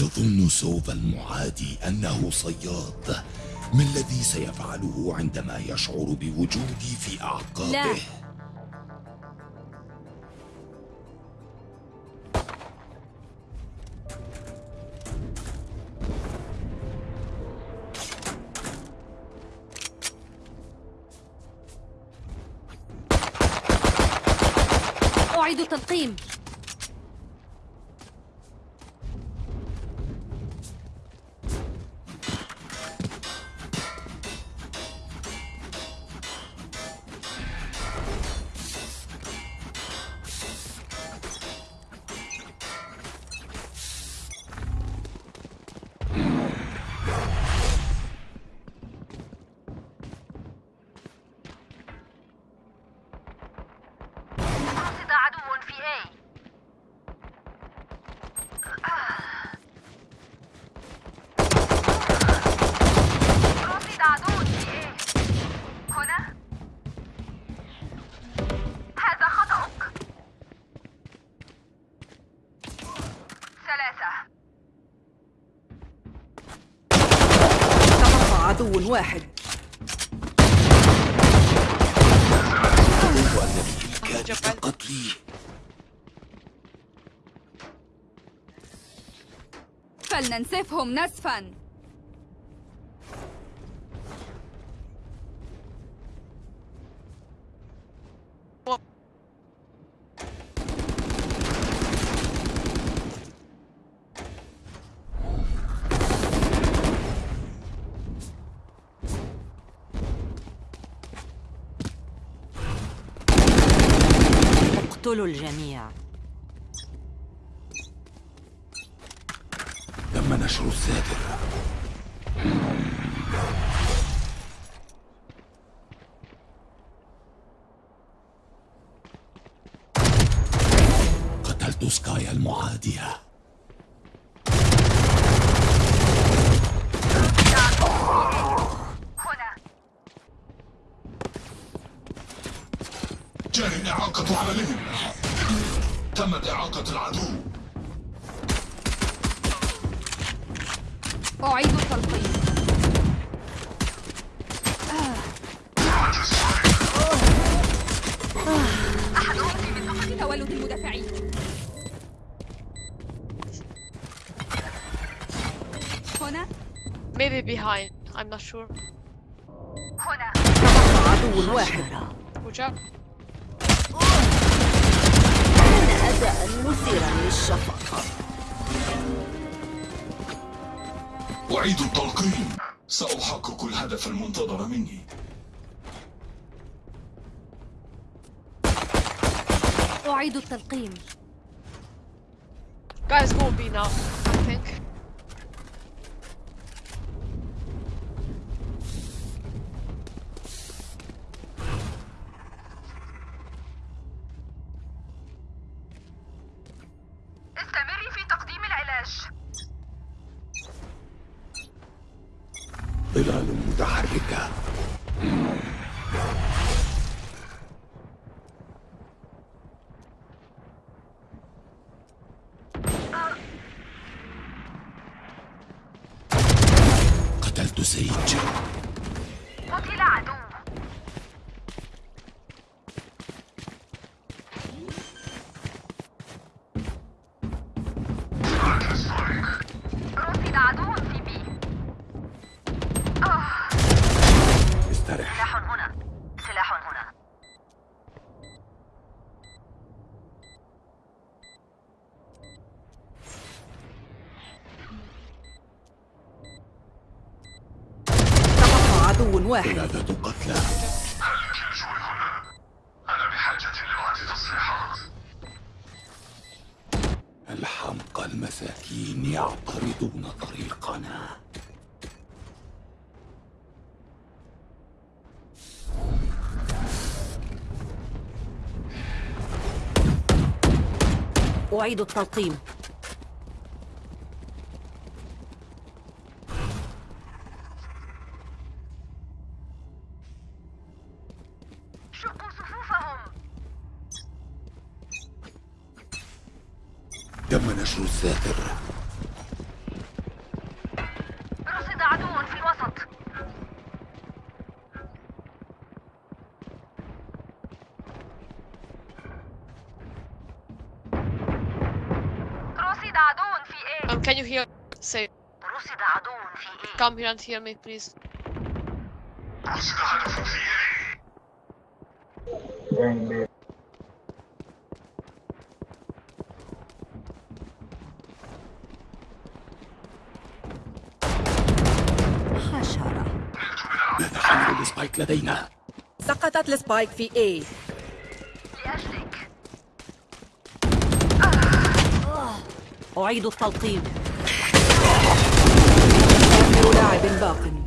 يظن سوف المعادي أنه صياد ما الذي سيفعله عندما يشعر بوجودي في أعقابه؟ لا. تبقى عدو واحد. قتلي فلننسفهم نسفا اقتلوا الجميع. تم نشر الساتر قتلت سكايا المعادية. جاري إعاقة عملهم تمت إعاقة العدو. أعيد التلقيم أحدهم في منطقة تولد المدافعين. هنا؟ Maybe behind. I'm not sure. هنا. عدو واحد. وجاب أداء مثيرا للشفقة أعيد التلقيم سأحقق الهدف المنتظر مني أعيد التلقيم Guys, go B now. I think. ظلال متحركة. أعيد التلقيم. And heal me, please. حشرة ماذا حمل السبايك لدينا؟ سقطت السبايك في A لأجلك أعيد التلقيم آخر لاعب باق سأوقف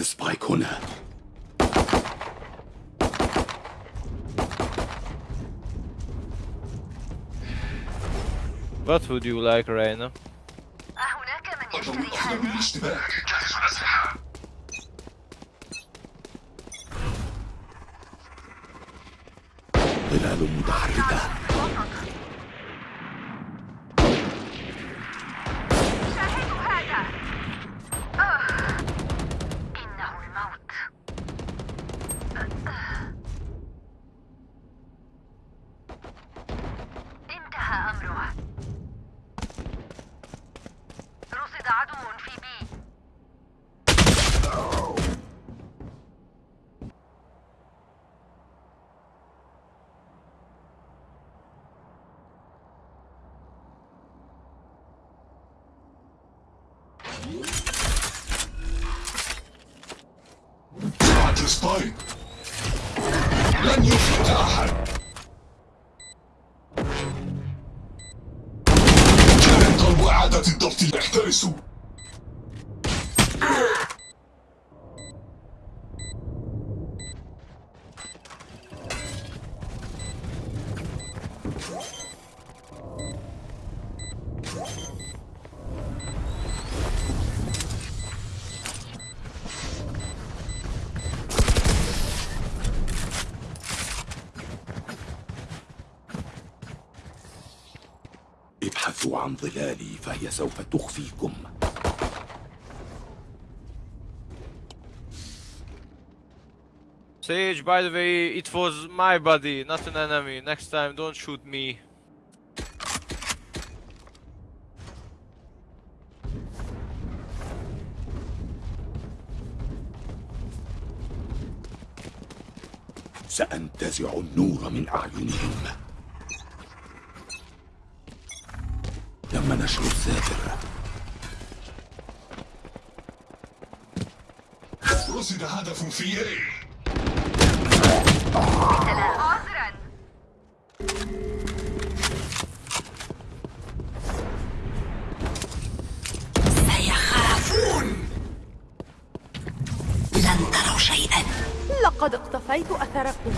السبايك هنا What would you like, Reina? أهناك من الضوء يشتري الأخضر هذا للاشتباك جهز الأسلحة ظلال متحركة شاهدوا هذا آه. إنه الموت انتهى أمره رصد عدو في بي السبايك لن يفلت أحد. كان قلب إعادة الضبط احترسوا سوف تخفيكم Sage, by the way, it was my body, not an enemy. Next time, don't shoot me. سأنتزع النور من أعينهم تم نشر الساتر رصد هدف في A عذرا لن تروا شيئا. لقد اقتفيت أثركم.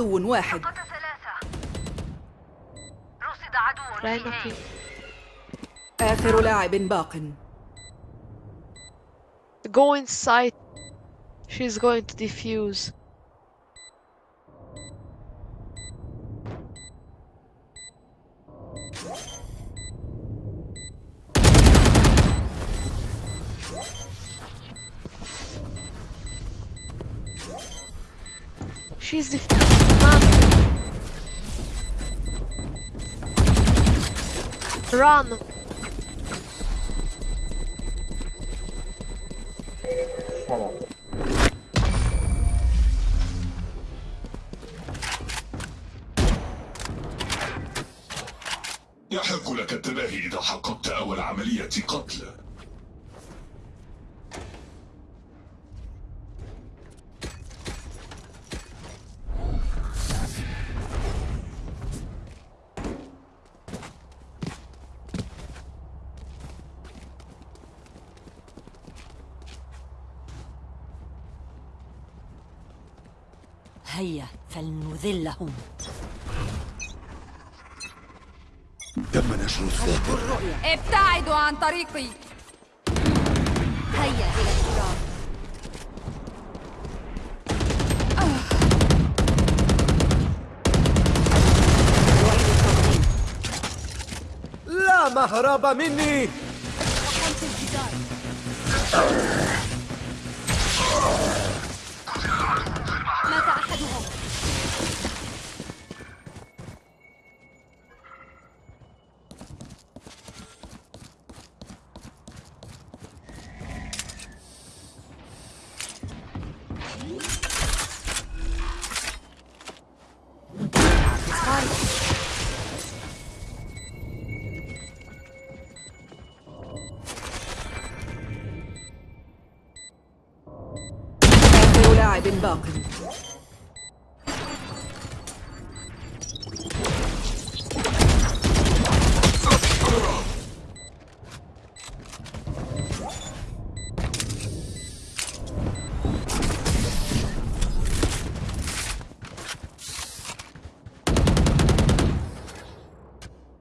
عدو واحد رصد عدو في آخر لاعب باق Go inside. She's going to defuse. Run! يحق لك التباهي إذا حققت أول عملية قتل هيا فلنذلهم تم نشر الساتر ابتعدوا عن طريقي. هيا إلى التقديم لا مهرب مني. لاعب باق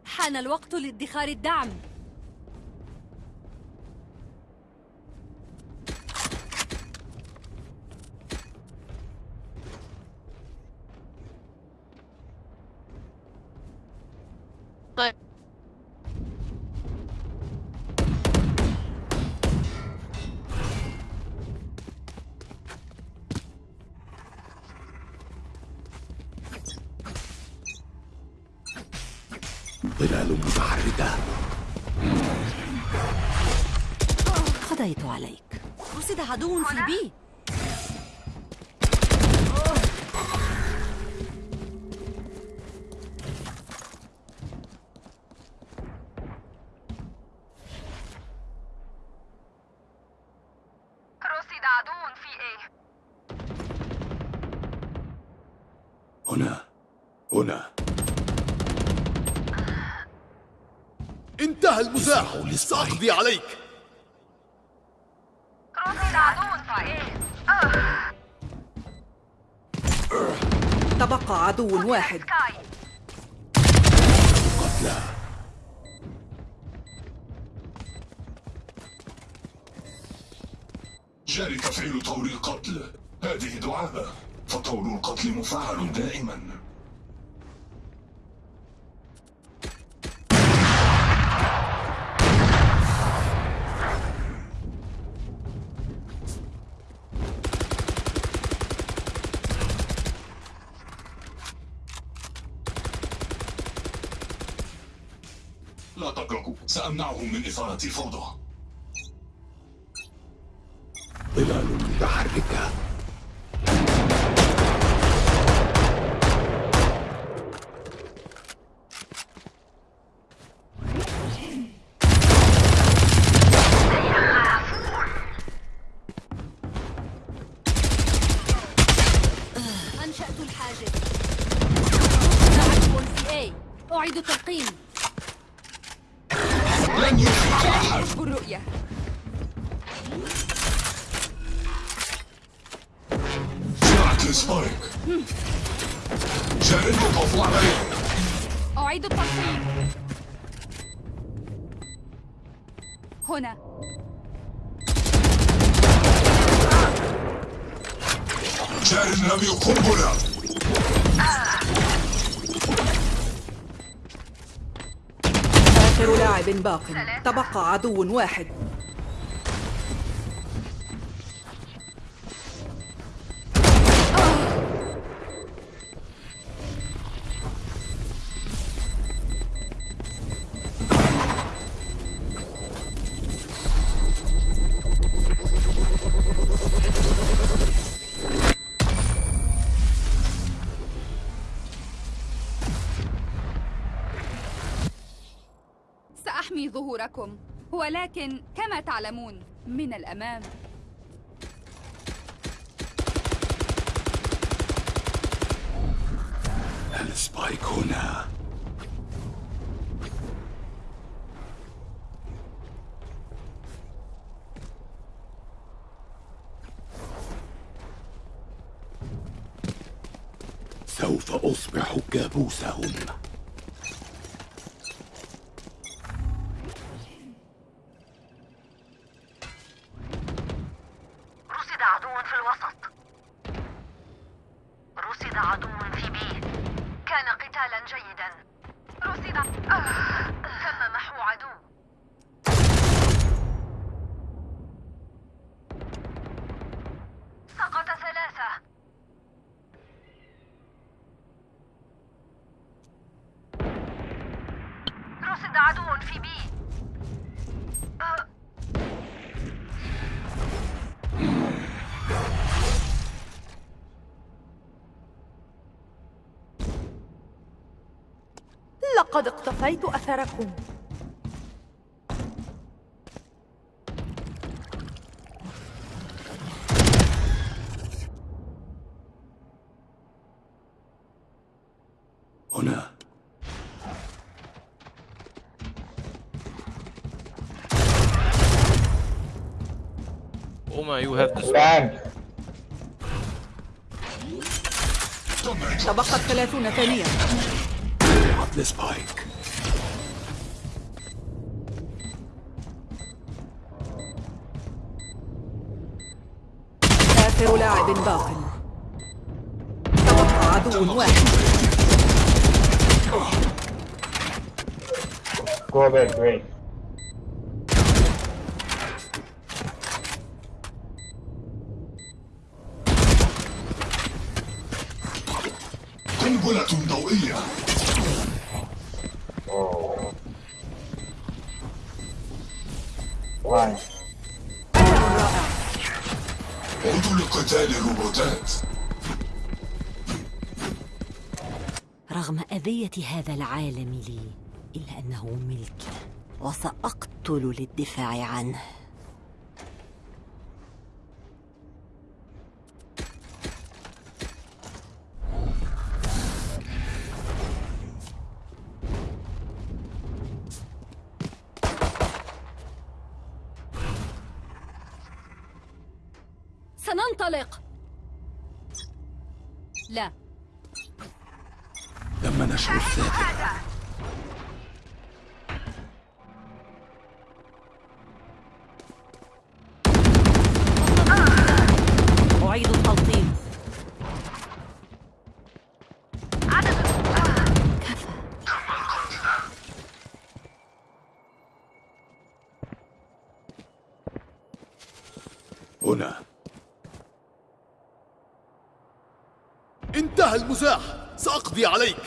حان الوقت لادخار الدعم. طيب. ظلال متحركة. قضيت عليك. رصد عدو في بي هنا. هنا. انتهى المزاح. سأقضي عليك. تبقى عدو واحد. قتلى. جاري تفعيل طور القتل. هذه دعابة فطور القتل مفعل دائما. لا تقلقوا سأمنعهم من إثارة فوضى ظلال متحركة أنشأت الحاجز عدو في A أعيد التلقيم لن يفلح أحد حسب الرؤية جاري يطاف عليه أعيد التلقيم هنا. جاري رمي قنبلة آخر لاعب باق. تبقى عدو واحد. ظهوركم. ولكن كما تعلمون من الأمام. السبايك هنا. سوف أصبح كابوسهم رصد عدو في الوسط رصد عدو في بي كان قتالا جيدا رصد آه. تم محو عدو سقط ثلاثة رصد عدو في بي آه. لقد اقتفيت أثركم. هنا. Oma, you have this. تبقت ثلاثون ثانية. عطل سبايك آخر لاعب باق تبقى عدو واحد Go away, great. رغم أذية هذا العالم لي إلا أنه ملكي وسأقتل للدفاع عنه. نشر الذاكرة أعيد التلطيم كفى هنا. انتهى المزاح. سأقضي عليك.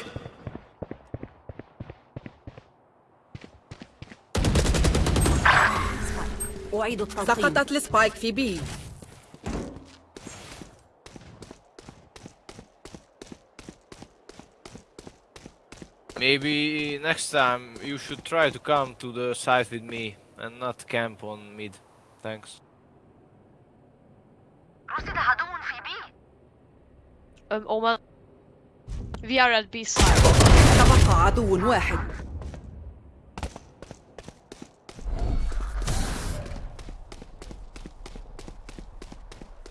أعيد التلطيم سقطت السبايك في بي Maybe next time you should try to come to the site with me and not camp on mid. Thanks. رصد عدو في بي Um, Oma. We are at B side. تبقى عدو واحد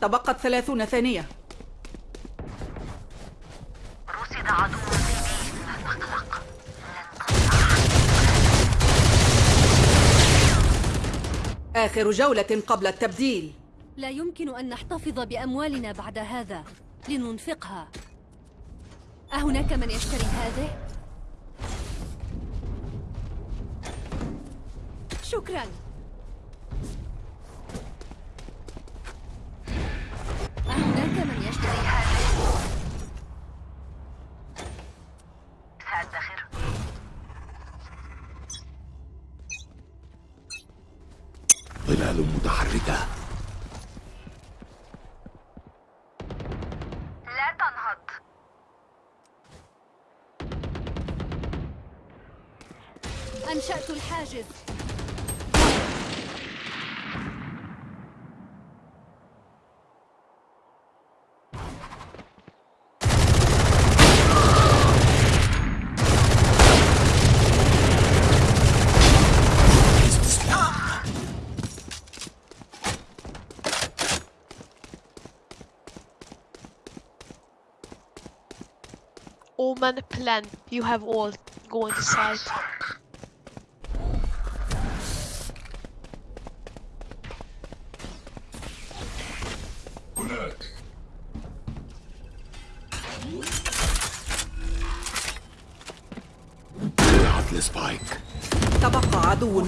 تبقت ثلاثون ثانية. رصد عدو تقلق آخر جولة قبل التبديل. لا يمكن أن نحتفظ بأموالنا بعد هذا. لننفقها. أهناك من يشتري هذه؟ شكرا. flashes. Omen plan. You have all. gone into.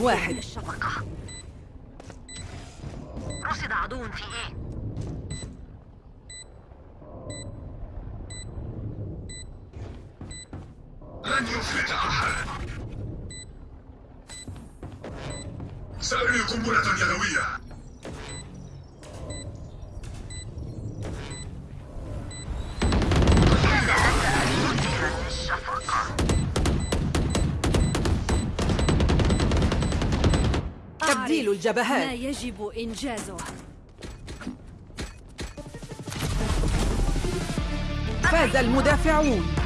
واحد. رصد عدو في إيه؟ لن يفلت أحد. سأرمي قنبلة يدوية. تبديل أعرف الجبهات. ما يجب إنجازه. فاز المدافعون.